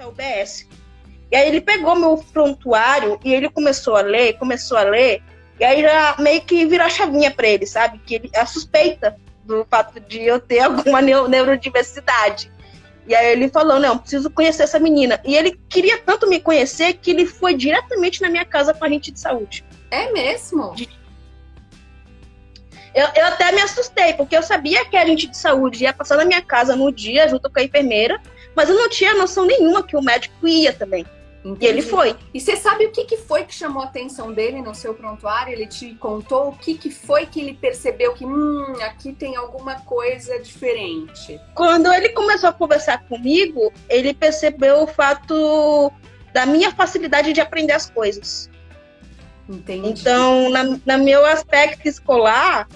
é UBS. E aí ele pegou meu prontuário e ele começou a ler, começou a ler, e aí já meio que virou a chavinha para ele, sabe? Que ele a suspeita do fato de eu ter alguma neurodiversidade. E aí ele falou, não, preciso conhecer essa menina. E ele queria tanto me conhecer que ele foi diretamente na minha casa com a gente de saúde. É mesmo? Eu, eu até me assustei, porque eu sabia que a gente de saúde ia passar na minha casa no dia, junto com a enfermeira, mas eu não tinha noção nenhuma que o médico ia também. Entendi. E ele foi. E você sabe o que, que foi que chamou a atenção dele no seu prontuário? Ele te contou o que, que foi que ele percebeu que, hum, aqui tem alguma coisa diferente? Quando ele começou a conversar comigo, ele percebeu o fato da minha facilidade de aprender as coisas. Entendi. Então, na, na meu aspecto escolar,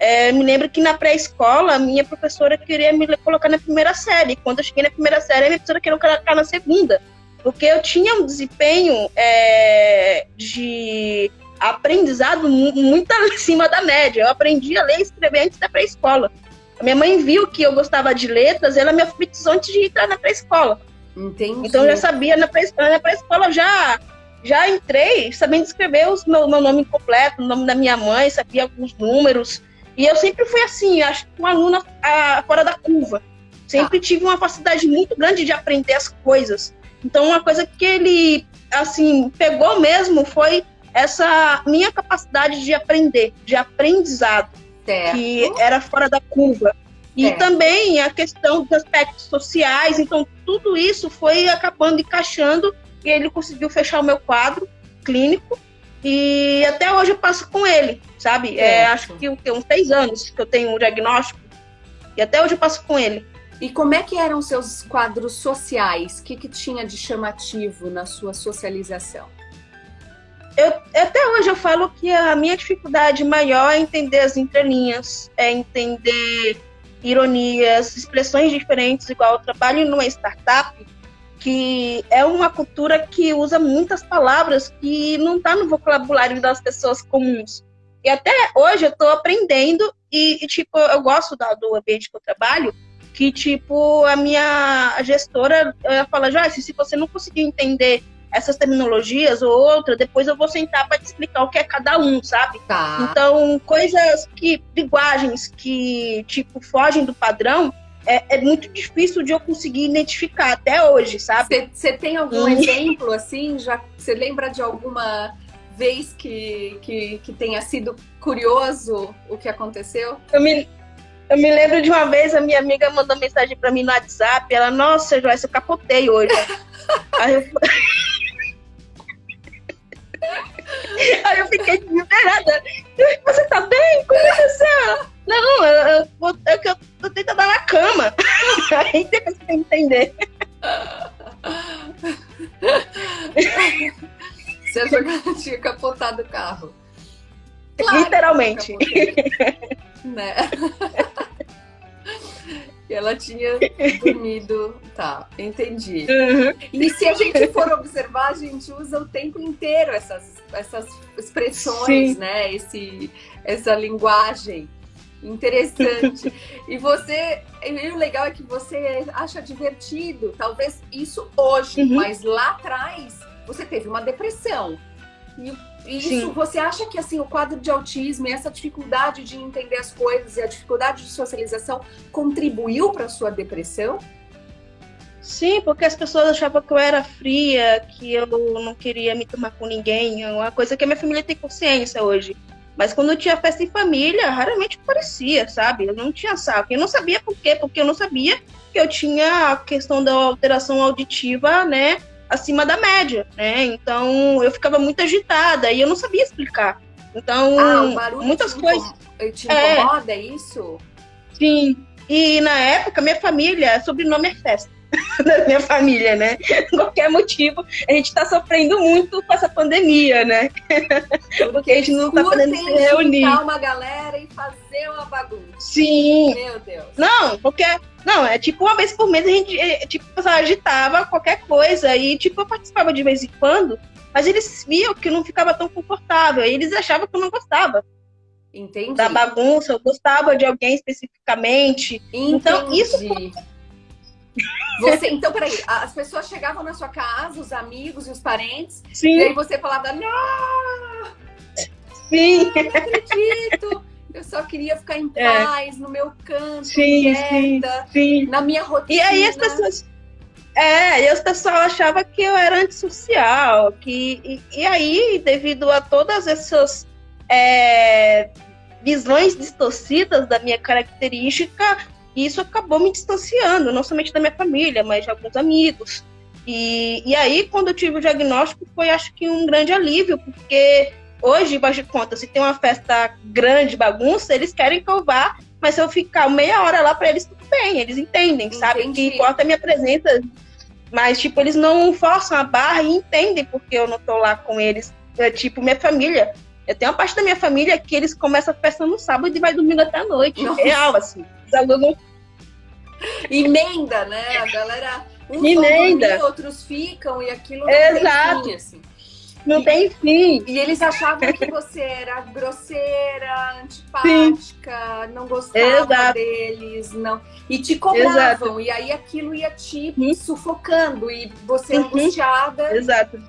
é, me lembro que na pré-escola, minha professora queria me colocar na primeira série. Quando eu cheguei na primeira série, a minha professora queria colocar na segunda porque eu tinha um desempenho é, de aprendizado muito acima da média. Eu aprendi a ler e escrever antes da pré-escola. A minha mãe viu que eu gostava de letras, ela me alfabetizou antes de entrar na pré-escola. Entendi. Então eu já sabia na pré-escola, na pré-escola já já entrei sabendo escrever o meu, meu nome completo, o nome da minha mãe, sabia alguns números. E eu sempre fui assim, acho que uma aluna a, fora da curva. Sempre ah. tive uma facilidade muito grande de aprender as coisas. Então, uma coisa que ele, assim, pegou mesmo foi essa minha capacidade de aprender, de aprendizado, certo. que era fora da curva. E certo. também a questão dos aspectos sociais, então tudo isso foi acabando encaixando e ele conseguiu fechar o meu quadro clínico e até hoje eu passo com ele, sabe? É, acho que uns seis anos que eu tenho o um diagnóstico e até hoje eu passo com ele. E como é que eram os seus quadros sociais? O que, que tinha de chamativo na sua socialização? Eu, até hoje eu falo que a minha dificuldade maior é entender as entrelinhas, é entender ironias, expressões diferentes, igual eu trabalho numa startup, que é uma cultura que usa muitas palavras que não está no vocabulário das pessoas comuns. E até hoje eu estou aprendendo e, e, tipo, eu gosto da, do ambiente que eu trabalho, que, tipo, a minha gestora ela fala, Joyce, se você não conseguir entender essas terminologias ou outra, depois eu vou sentar para te explicar o que é cada um, sabe? Tá. Então, coisas que, linguagens que, tipo, fogem do padrão, é, é, muito difícil de eu conseguir identificar até hoje, sabe? Você tem algum hum. exemplo, assim? Já Você lembra de alguma vez que, que, que tenha sido curioso o que aconteceu? Eu me, eu me lembro de uma vez, a minha amiga mandou mensagem pra mim no WhatsApp, ela, nossa, Joyce, eu capotei hoje. Aí eu... Aí eu fiquei desesperada. Você tá bem? Como aconteceu? Não, eu, eu, eu, eu, eu tô tentando dar na cama. Aí depois você entender. Você que ela tinha capotado o carro? Claro, Literalmente. Né? E ela tinha dormido. Tá, entendi. Uhum. E se a gente for observar, a gente usa o tempo inteiro essas, essas expressões, Sim. né? Esse, essa linguagem interessante. e você, e o legal é que você acha divertido, talvez isso hoje, uhum. mas lá atrás você teve uma depressão. E isso, você acha que assim o quadro de autismo e essa dificuldade de entender as coisas e a dificuldade de socialização contribuiu para sua depressão? Sim, porque as pessoas achavam que eu era fria, que eu não queria me tomar com ninguém, é uma coisa que a minha família tem consciência hoje. Mas quando eu tinha festa em família, raramente parecia, sabe? Eu não tinha saco. Eu não sabia por quê, porque eu não sabia que eu tinha a questão da alteração auditiva, né? acima da média, né? Então eu ficava muito agitada e eu não sabia explicar. Então, ah, muitas coisas. Te incomoda é, isso? Sim. E na época, minha família, sobrenome é festa. da minha família, né? Qualquer motivo, a gente tá sofrendo muito com essa pandemia, né? Porque a gente não tá podendo se reunir. uma galera e fazer uma bagunça. Sim. Meu Deus. Não, porque não, é tipo uma vez por mês a gente, é, tipo, agitava qualquer coisa e, tipo, eu participava de vez em quando, mas eles viam que eu não ficava tão confortável, e eles achavam que eu não gostava. Entendi. Da bagunça, eu gostava de alguém especificamente. Entendi. Então, isso. Você, então, peraí, as pessoas chegavam na sua casa, os amigos e os parentes, Sim. e aí você falava, não! Sim. Não acredito! Eu só queria ficar em é. paz, é. no meu canto, sim, quieta, sim, sim. na minha rotina. E aí as pessoas. É, e as pessoas achavam que eu era antissocial, que, e, e aí, devido a todas essas é, visões distorcidas da minha característica, isso acabou me distanciando, não somente da minha família, mas de alguns amigos. E, e aí, quando eu tive o diagnóstico, foi acho que um grande alívio, porque hoje, faz de conta, se tem uma festa grande, bagunça, eles querem que eu vá, mas se eu ficar meia hora lá para eles, tudo bem, eles entendem, Entendi. sabe? Que importa a minha presença, mas, tipo, eles não forçam a barra e entendem porque eu não tô lá com eles. É, tipo, minha família. Eu tenho uma parte da minha família que eles começam a festa no sábado e vai dormindo até a noite. Nossa. Real, assim. Os alunos... Emenda, né? A galera... Uns Emenda. Dormir, outros ficam e aquilo não Exato. Fim, assim. Não e, tem fim. E eles achavam que você era grosseira, antipática, Sim. não gostava Exato. deles, não. E te cobravam. Exato. E aí aquilo ia te uhum. sufocando e você uhum. angustiada. Exato.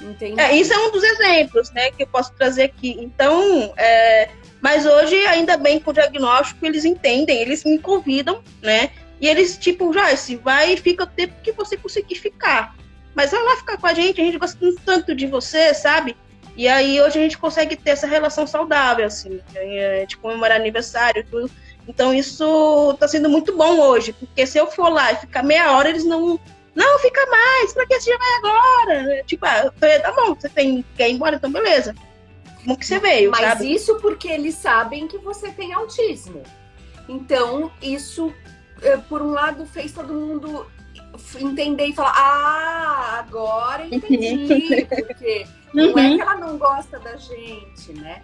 Entendi. É, isso é um dos exemplos, né, que eu posso trazer aqui. Então, é, mas hoje, ainda bem com o diagnóstico, eles entendem, eles me convidam, né? E eles, tipo, já, se vai e fica o tempo que você conseguir ficar. Mas vai lá ficar com a gente, a gente gosta tanto de você, sabe? E aí hoje a gente consegue ter essa relação saudável, assim, é, de comemorar aniversário, tudo. Então isso tá sendo muito bom hoje, porque se eu for lá e ficar meia hora, eles não. Não, fica mais, pra que você já vai agora? Tipo, ah, tá bom, você tem, quer ir embora, então beleza. Como que você veio, Mas sabe? isso porque eles sabem que você tem autismo. Então, isso, eh, por um lado, fez todo mundo entender e falar, ah, agora entendi, porque não é uhum. que ela não gosta da gente, né?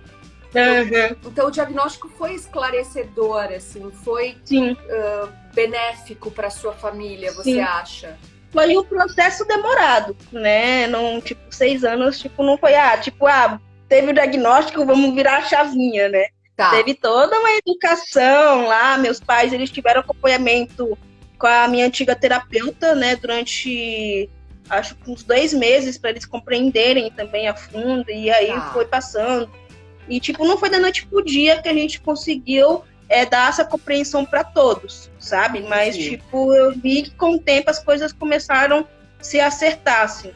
Uhum. Então o diagnóstico foi esclarecedor, assim, foi uh, benéfico para sua família, você Sim. acha? Foi um processo demorado, né? Não, tipo, seis anos, tipo, não foi, ah, tipo, ah, teve o diagnóstico, vamos virar a chavinha, né? Tá. Teve toda uma educação lá, meus pais, eles tiveram acompanhamento com a minha antiga terapeuta, né, durante acho que uns dois meses para eles compreenderem também a fundo, e aí ah. foi passando. E, tipo, não foi da noite pro dia que a gente conseguiu é, dar essa compreensão para todos, sabe? Mas, Sim. tipo, eu vi que com o tempo as coisas começaram a se acertar, assim.